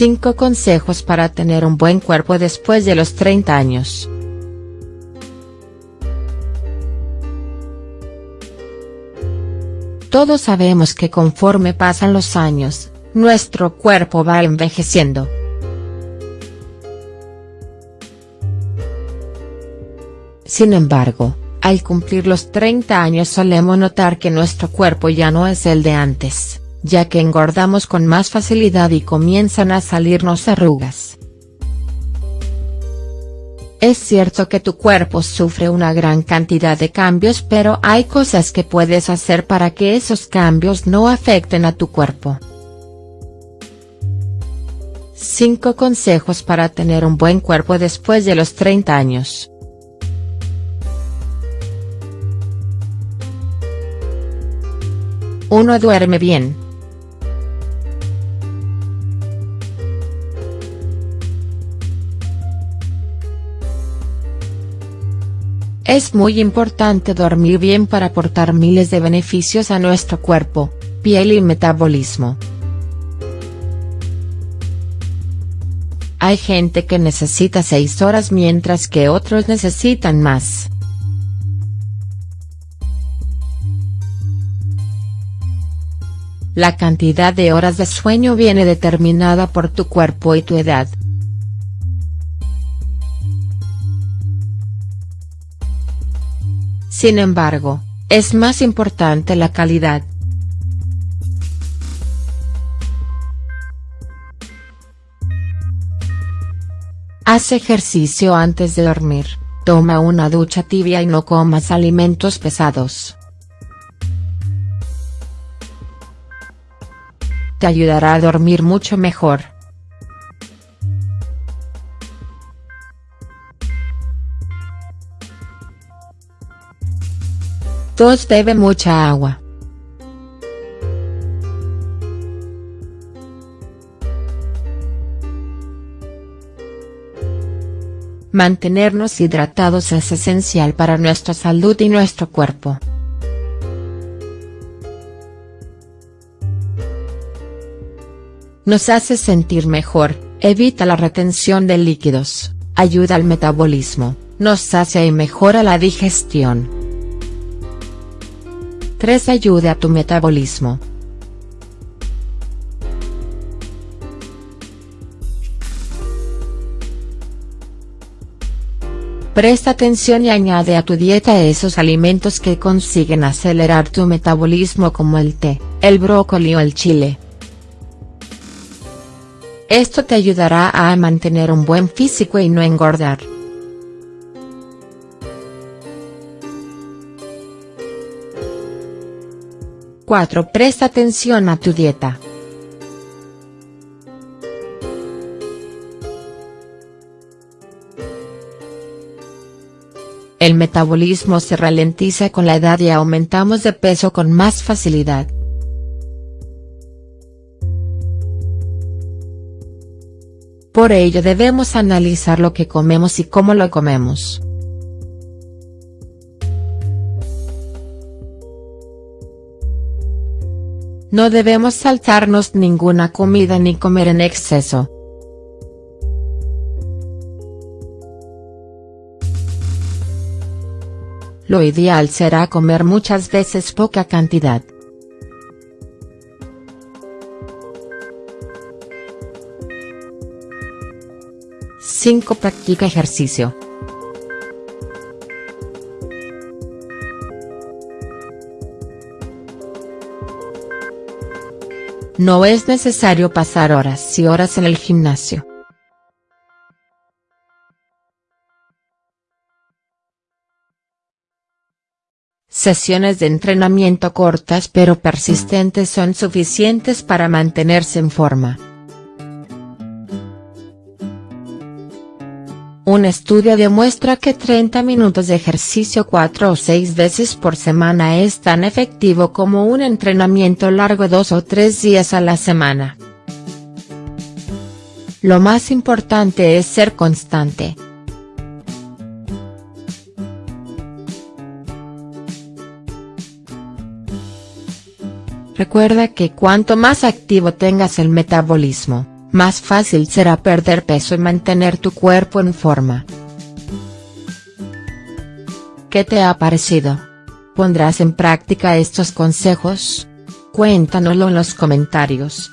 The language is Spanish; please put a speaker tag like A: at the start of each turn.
A: 5 consejos para tener un buen cuerpo después de los 30 años. Todos sabemos que conforme pasan los años, nuestro cuerpo va envejeciendo. Sin embargo, al cumplir los 30 años solemos notar que nuestro cuerpo ya no es el de antes, ya que engordamos con más facilidad y comienzan a salirnos arrugas. Es cierto que tu cuerpo sufre una gran cantidad de cambios pero hay cosas que puedes hacer para que esos cambios no afecten a tu cuerpo. 5 consejos para tener un buen cuerpo después de los 30 años. 1. Duerme bien. Es muy importante dormir bien para aportar miles de beneficios a nuestro cuerpo, piel y metabolismo. Hay gente que necesita 6 horas mientras que otros necesitan más. La cantidad de horas de sueño viene determinada por tu cuerpo y tu edad. Sin embargo, es más importante la calidad. Haz ejercicio antes de dormir, toma una ducha tibia y no comas alimentos pesados. Te ayudará a dormir mucho mejor. 2. Bebe mucha agua. Mantenernos hidratados es esencial para nuestra salud y nuestro cuerpo. Nos hace sentir mejor, evita la retención de líquidos, ayuda al metabolismo, nos sacia y mejora la digestión. 3. Ayude a tu metabolismo. Presta atención y añade a tu dieta esos alimentos que consiguen acelerar tu metabolismo como el té, el brócoli o el chile. Esto te ayudará a mantener un buen físico y no engordar. 4. Presta atención a tu dieta. El metabolismo se ralentiza con la edad y aumentamos de peso con más facilidad. Por ello debemos analizar lo que comemos y cómo lo comemos. No debemos saltarnos ninguna comida ni comer en exceso. Lo ideal será comer muchas veces poca cantidad. Cinco Practica ejercicio. No es necesario pasar horas y horas en el gimnasio. Sesiones de entrenamiento cortas pero persistentes son suficientes para mantenerse en forma. Un estudio demuestra que 30 minutos de ejercicio 4 o 6 veces por semana es tan efectivo como un entrenamiento largo 2 o 3 días a la semana. Lo más importante es ser constante. Recuerda que cuanto más activo tengas el metabolismo, más fácil será perder peso y mantener tu cuerpo en forma. ¿Qué te ha parecido? ¿Pondrás en práctica estos consejos? Cuéntanoslo en los comentarios.